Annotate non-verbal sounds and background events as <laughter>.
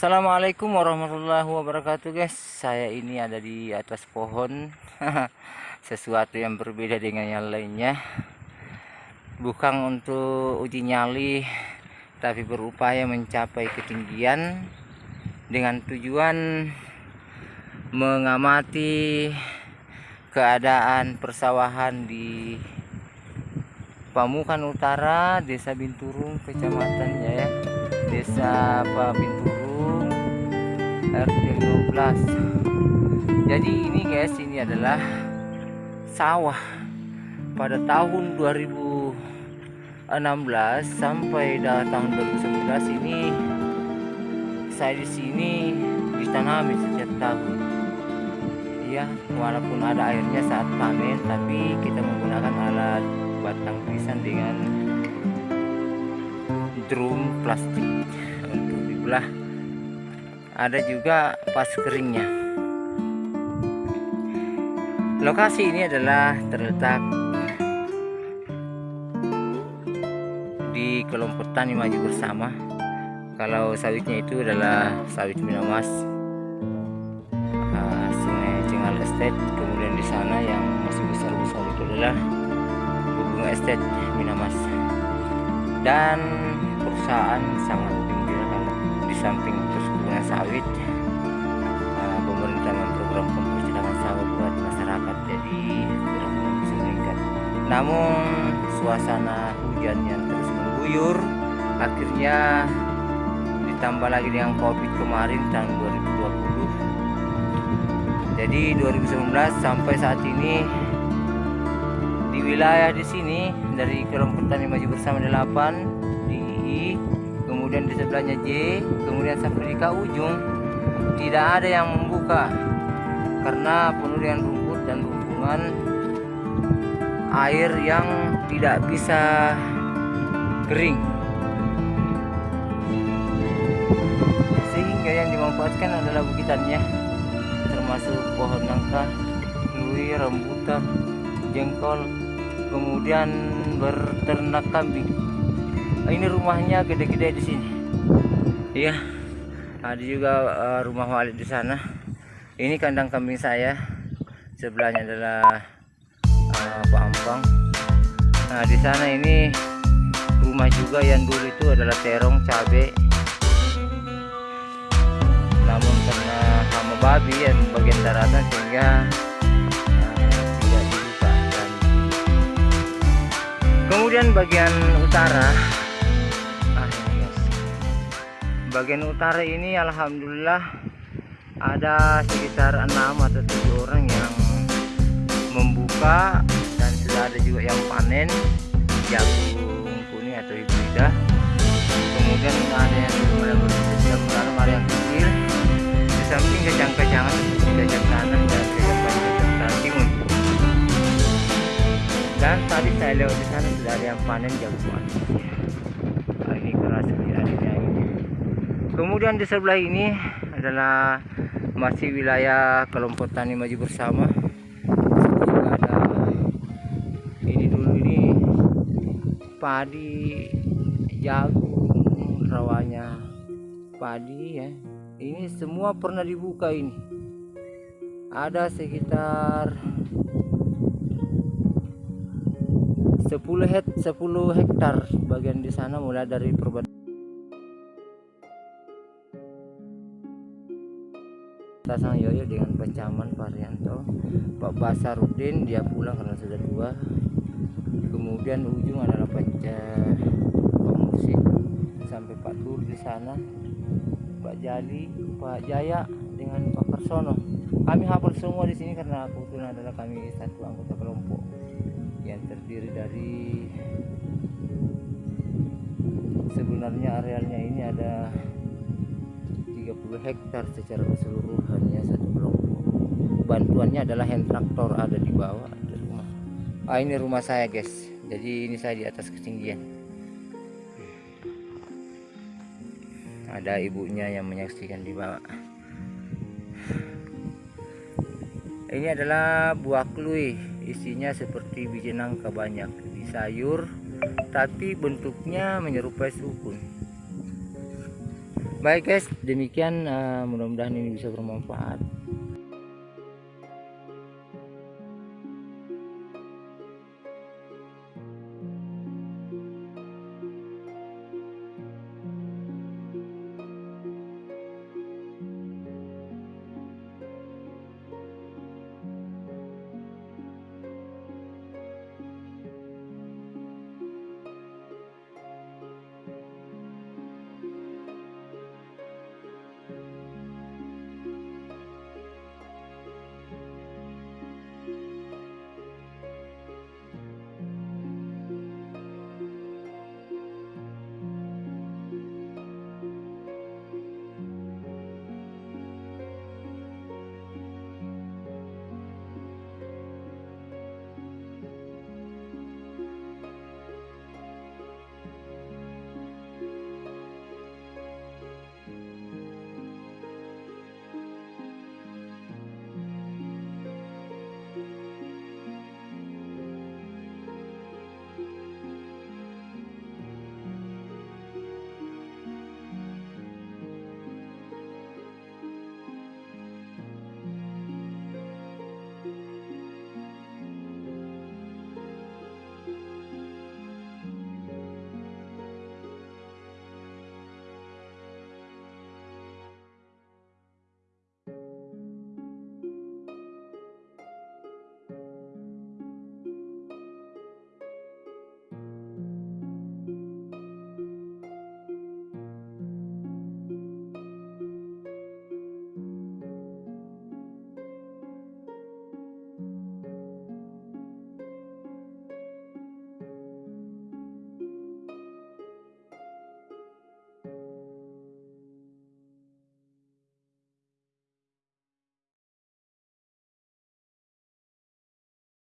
Assalamualaikum warahmatullahi wabarakatuh guys. Saya ini ada di atas pohon. <laughs> Sesuatu yang berbeda dengan yang lainnya. Bukan untuk uji nyali Tapi berupaya mencapai ketinggian Dengan tujuan Mengamati Keadaan persawahan di Pamukan Utara Desa Binturung Kecamatan ya. Desa apa Binturung RT 12 jadi ini guys ini adalah sawah. Pada tahun 2016 sampai tahun 2011 ini saya di sini ditanami setiap tahun. Ya walaupun ada airnya saat panen tapi kita menggunakan alat batang pisang dengan drum plastik. Untuk dibelah ada juga pas keringnya. Lokasi ini adalah terletak di kelompok tani maju bersama. Kalau sawitnya itu adalah sawit minamas uh, sungai Cengal Estate. Kemudian di sana yang masih besar-besar itu adalah bunga estate minamas dan perusahaan sangat tinggi di samping perkebunan sawit. Uh, pemerintah memprogram pempercetakan sawit buat masyarakat jadi bisa meningkat namun suasana hujan yang terus mengguyur akhirnya ditambah lagi dengan covid kemarin tahun 2020 jadi 2019 sampai saat ini di wilayah di sini dari kelompok tani maju bersama 8 di I kemudian di sebelahnya J kemudian sampai di ke ujung tidak ada yang membuka. Karena penuh dengan rumput dan rumpungan air yang tidak bisa kering. Sehingga yang dimanfaatkan adalah bukitannya termasuk pohon nangka, lui, rambutan, jengkol kemudian berternak kambing ini rumahnya gede-gede di sini. Iya ada juga uh, rumah Walid di sana. Ini kandang kambing saya. Sebelahnya adalah uh, Pak Ampang. Nah di sana ini rumah juga. Yang dulu itu adalah terong cabe. Namun karena hama babi yang bagian daratan sehingga dan kemudian bagian utara bagian utara ini alhamdulillah ada sekitar enam atau tujuh orang yang membuka dan sudah ada juga yang panen jagung kuning atau hibrida kemudian ada yang sudah ada yang kecil. Di samping kejang-kejangan seperti kejang tanah dan kejang timun dan tadi saya lewat di sana sudah ada yang panen jagung nah, ini keras sekali kemudian di sebelah ini adalah masih wilayah kelompok tani maju bersama. Ada ini dulu ini padi jagung rawanya padi ya. Ini semua pernah dibuka ini. Ada sekitar 10 hek 10 hektar bagian di sana mulai dari perbatasan Tasang Yoyo dengan Pacaman Parianto Pak Basarudin dia pulang karena sudah tua. Kemudian ujung adalah Paca Pak Musik sampai Pak Tur di sana. Pak Jali Pak Jaya dengan Pak Karsono kami hafal semua di sini karena kebetulan adalah kami satu anggota kelompok yang terdiri dari sebenarnya arealnya ini ada 30 hektar secara kelompok bantuannya adalah hand traktor ada di bawah ada rumah. Ah ini rumah saya guys. Jadi ini saya di atas ketinggian. Ada ibunya yang menyaksikan di bawah. Ini adalah buah klui isinya seperti biji nangka banyak. Di sayur tapi bentuknya menyerupai sukun. Baik guys. Demikian uh, mudah-mudahan ini bisa bermanfaat